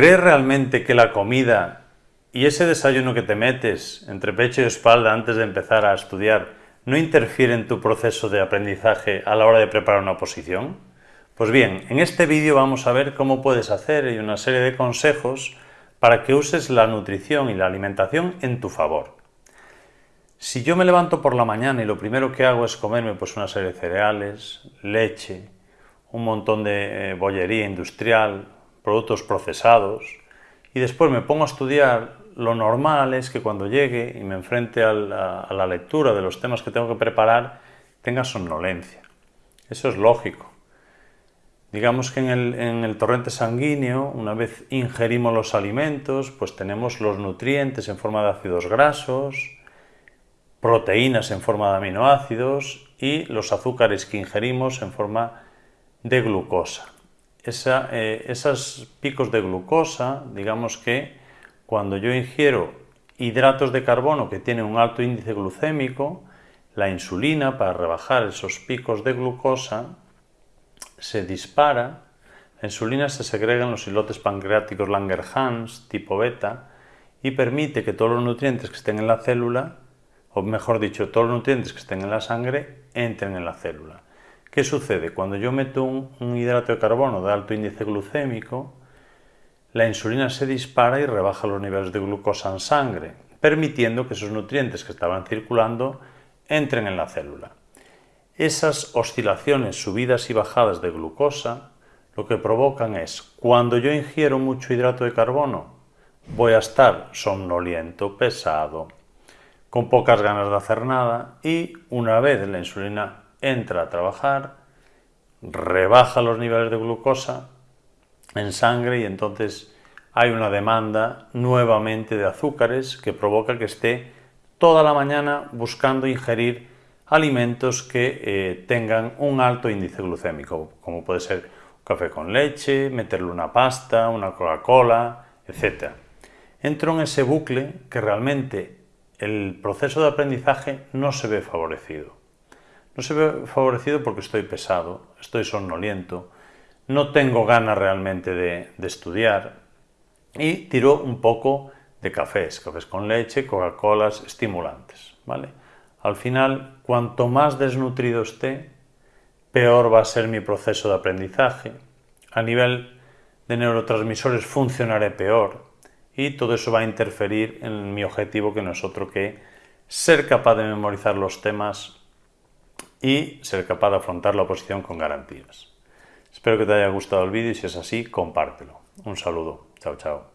¿Crees realmente que la comida y ese desayuno que te metes entre pecho y espalda antes de empezar a estudiar no interfiere en tu proceso de aprendizaje a la hora de preparar una oposición? Pues bien, en este vídeo vamos a ver cómo puedes hacer y una serie de consejos para que uses la nutrición y la alimentación en tu favor. Si yo me levanto por la mañana y lo primero que hago es comerme pues una serie de cereales, leche, un montón de eh, bollería industrial, productos procesados, y después me pongo a estudiar, lo normal es que cuando llegue y me enfrente a la, lectura de los temas que tengo que preparar, tenga somnolencia. Eso es lógico. Digamos que en el, en el, torrente sanguíneo, una vez ingerimos los alimentos, pues tenemos los nutrientes en forma de ácidos grasos, proteínas en forma de aminoácidos y los azúcares que ingerimos en forma de glucosa esa, eh, esos picos de glucosa, digamos que cuando yo ingiero hidratos de carbono que tienen un alto índice glucémico, la insulina para rebajar esos picos de glucosa se dispara, la insulina se segrega en los islotes pancreáticos Langerhans tipo beta y permite que todos los nutrientes que estén en la célula, o mejor dicho, todos los nutrientes que estén en la sangre, entren en la célula. ¿Qué sucede? Cuando yo meto un, hidrato de carbono de alto índice glucémico, la insulina se dispara y rebaja los niveles de glucosa en sangre, permitiendo que esos nutrientes que estaban circulando entren en la célula. Esas oscilaciones, subidas y bajadas de glucosa, lo que provocan es, cuando yo ingiero mucho hidrato de carbono, voy a estar somnoliento, pesado, con pocas ganas de hacer nada y una vez la insulina entra a trabajar, rebaja los niveles de glucosa en sangre y entonces hay una demanda nuevamente de azúcares que provoca que esté toda la mañana buscando ingerir alimentos que eh, tengan un alto índice glucémico, como puede ser café con leche, meterle una pasta, una Coca-Cola, etc. Entro en ese bucle que realmente el proceso de aprendizaje no se ve favorecido. No se ve favorecido porque estoy pesado, estoy somnoliento, no tengo ganas realmente de, estudiar y tiro un poco de cafés, cafés con leche, Coca-Colas, estimulantes. ¿vale? Al final, cuanto más desnutrido esté, peor va a ser mi proceso de aprendizaje. A nivel de neurotransmisores funcionaré peor y todo eso va a interferir en mi objetivo que no es otro que ser capaz de memorizar los temas y ser capaz de afrontar la oposición con garantías. Espero que te haya gustado el vídeo y si es así, compártelo. Un saludo. Chao, chao.